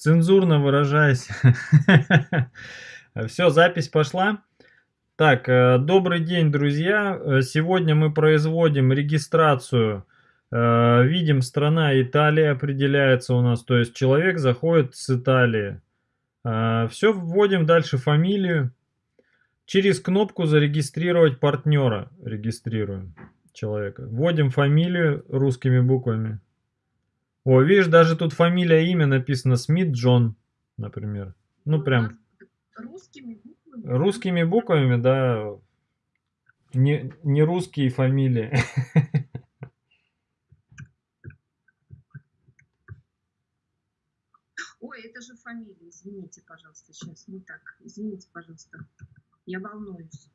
Цензурно выражаясь. Все, запись пошла. Так, э, добрый день, друзья. Э, сегодня мы производим регистрацию. Э, видим, страна Италия определяется у нас. То есть человек заходит с Италии. Все, вводим дальше фамилию. Через кнопку зарегистрировать партнера. Регистрируем человека. Вводим фамилию русскими буквами. О, видишь, даже тут фамилия, имя написано Смит Джон, например. Ну, прям... Русскими буквами? Русскими буквами, да. Не, не русские фамилии. Ой, это же фамилия, извините, пожалуйста, сейчас не так. Извините, пожалуйста, я волнуюсь.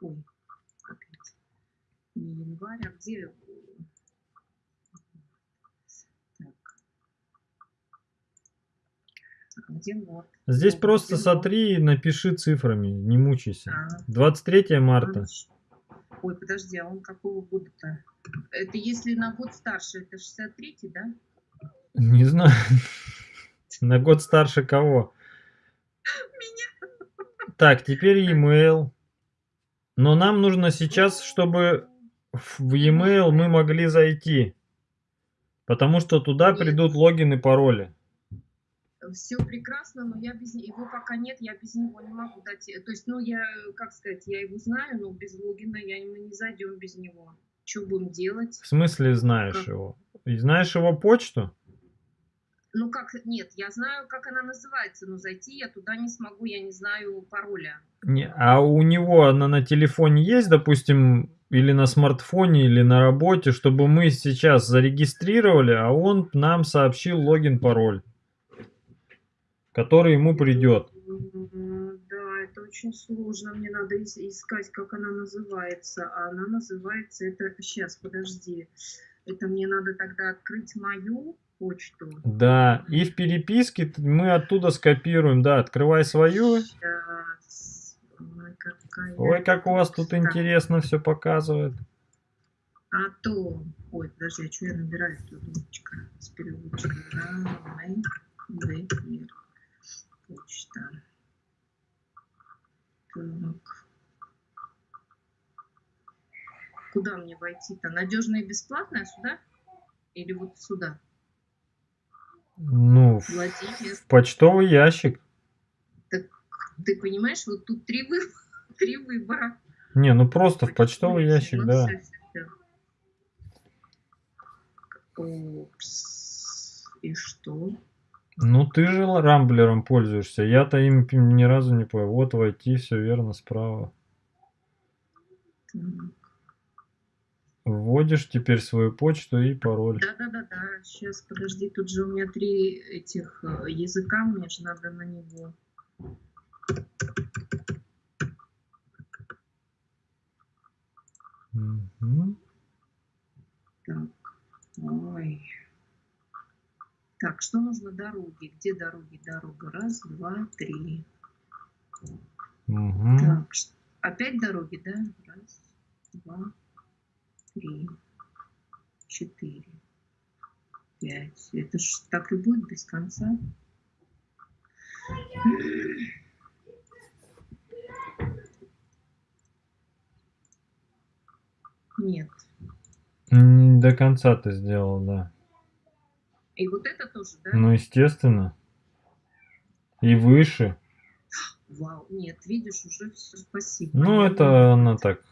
Ой, опять. Не январь, а где... А где? Здесь Год, просто где сотри и напиши цифрами, не мучайся. А. 23 марта. Ой, подожди, а он какого года-то? Это если на год старше, это 63-й, да? Не знаю. На год старше кого? Меня. Так, теперь e-mail. Но нам нужно сейчас, чтобы в e-mail мы могли зайти. Потому что туда придут логин и пароли. Все прекрасно, но я без его пока нет, я без него не могу дать. То есть, ну, я, как сказать, я его знаю, но без логина я мы не зайдем без него. Что будем делать? В смысле знаешь Как? его? И знаешь его почту? Ну как, нет, я знаю, как она называется, но зайти я туда не смогу, я не знаю пароля. Не, а у него она на телефоне есть, допустим, или на смартфоне, или на работе, чтобы мы сейчас зарегистрировали, а он нам сообщил логин, пароль, который ему придет. Да, это очень сложно, мне надо ис- искать, как она называется. А она называется, это, сейчас, подожди, это мне надо тогда открыть мою почту. Да, и в переписке мы оттуда скопируем, да, открывай свою. Сейчас. Ой, какая... Ой, как у вас тут Так, интересно все показывает. А то... Ой, подожди, а что я набираю тут ручка с Вейер, почта. Так. Куда мне войти-то? Надежно и бесплатно сюда? Или вот сюда? Ну, Владимир. в почтовый ящик. Ты понимаешь, вот тут три, вы... три выбора. Не, ну просто в почтовый ящик, да. И что? Ну ты же рамблером пользуешься. Я-то им ни разу не понял. Вот войти, все верно, справа. Так. Вводишь теперь свою почту и пароль. Да-да-да-да, сейчас, подожди, тут же у меня три этих э, языка, мне же надо на него. Мгм. Так, ой. Так, что нужно дороги? Где дороги? Дорога. Раз, два, три. Мгм. Так, опять дороги, да? Раз, два, три, четыре, пять. Это ж так и будет без конца. Нет. Не до конца ты сделал, да. И вот это тоже, да? Ну, естественно. И выше. Вау, нет, видишь, уже все, спасибо. Ну, это она так.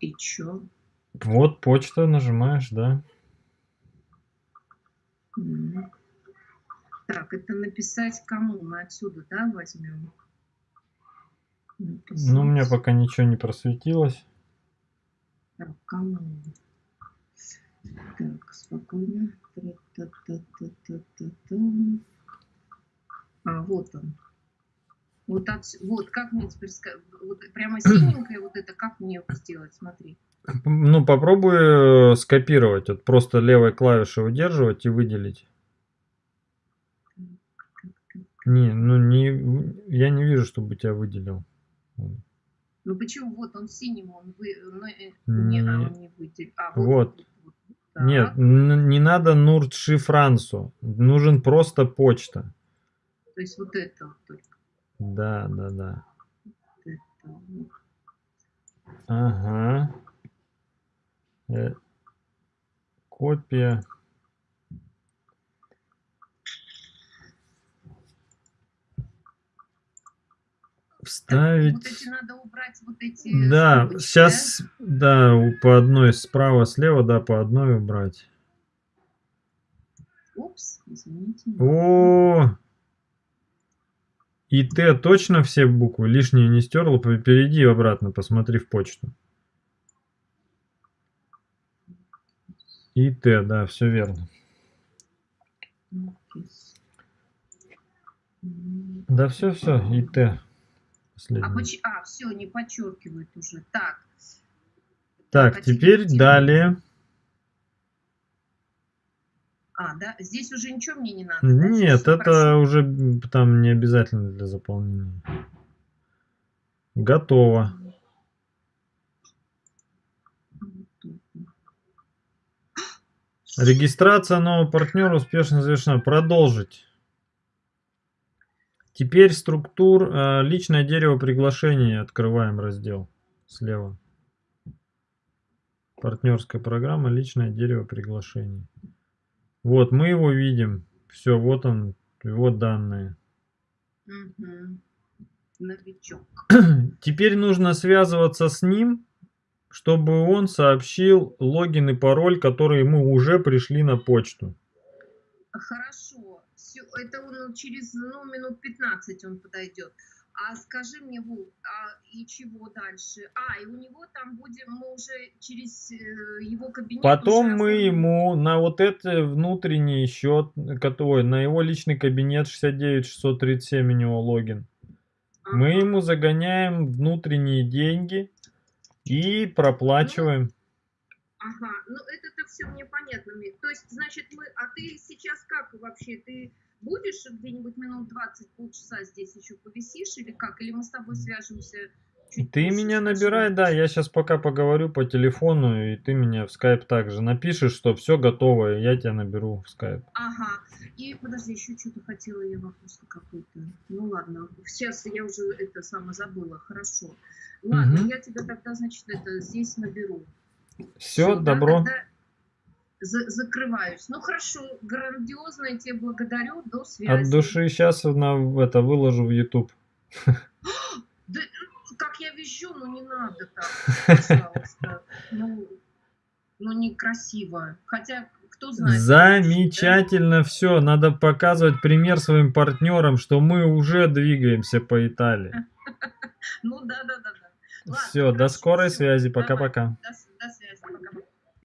И чё? Вот почта нажимаешь, да. Так, это написать кому? Мы отсюда, да, возьмем? Ну, у меня Написать. пока ничего не просветилось. Так, кому? Так, спокойно. Тра-та-та-та-та-та-та. А, вот он. Вот, отс- вот как мне теперь вот прямо синенькое вот это, как мне сделать? Смотри. Ну, попробуй э, скопировать. Вот просто левой клавишей удерживать и выделить. Не, ну не, я не вижу, чтобы тебя выделил. Ну почему? Вот он синим, он вы, ну, э, не, а, он не выделил. А, вот. Вот. вот, Нет, так. н- не надо Нурт Шифрансу. Нужен просто почта. То есть вот это вот только. Да, да, да. Ага. Э, Копия. Вставить. Вот эти надо убрать, вот эти Да, скобочки, сейчас, да, у- по одной справа, слева, да, по одной убрать. да? Упс, извините. О, и Т точно все буквы? Лишние не стерла? Перейди обратно, посмотри в почту. И Т, да, все верно. Да, все, все, и Т. А, поч- а, все, не подчеркивает уже. Так. Так, а теперь теперь- далее. А, да, здесь уже ничего мне не надо. да? Нет, это хорошо. уже там не обязательно для заполнения. Готово. Регистрация нового партнера успешно завершена. Продолжить. Теперь структур э, личное дерево приглашений. Открываем раздел слева. Партнерская программа личное дерево приглашений. Вот мы его видим. Все, вот он, его данные. Новичок. Теперь нужно связываться с ним, чтобы он сообщил логин и пароль, которые ему уже пришли на почту. Хорошо. Это он через ну, минут 15 он подойдет. А скажи мне, Вов, а и чего дальше? А, и у него там будем, мы уже через э, его кабинет Потом уже мы ему на вот это внутренний счет, который на его личный кабинет 69 637 у него логин. Мы Ага. ему загоняем внутренние деньги и проплачиваем. Ага, ну это-то все мне понятно. То есть, значит, мы... А ты сейчас как вообще? Ты будешь где-нибудь минут 20, полчаса здесь еще повисишь или как? Или мы с тобой свяжемся чуть Ты позже, меня набирай, да, я сейчас пока поговорю по телефону, и ты меня в скайп также напишешь, что все готово, и я тебя наберу в скайп. Ага. И подожди, еще что-то хотела я вопрос какой-то. Ну ладно, сейчас я уже это самое забыла. Хорошо. Ладно, Мгм. я тебя тогда, значит, это здесь наберу. Все, да, добро. тогда за- закрываюсь. Ну хорошо, грандиозно, я тебе благодарю. До связи. От души сейчас на это выложу в YouTube. Да, ну, как я вижу, ну не надо так, пожалуйста. Ну, ну некрасиво. Хотя, кто знает. Замечательно все. Надо показывать пример своим партнерам, что мы уже двигаемся по Италии. Ну да, да, да, да. Ладно, Все, до хорошо, скорой всё, связи. Пока-пока. До, до связи. Пока-пока.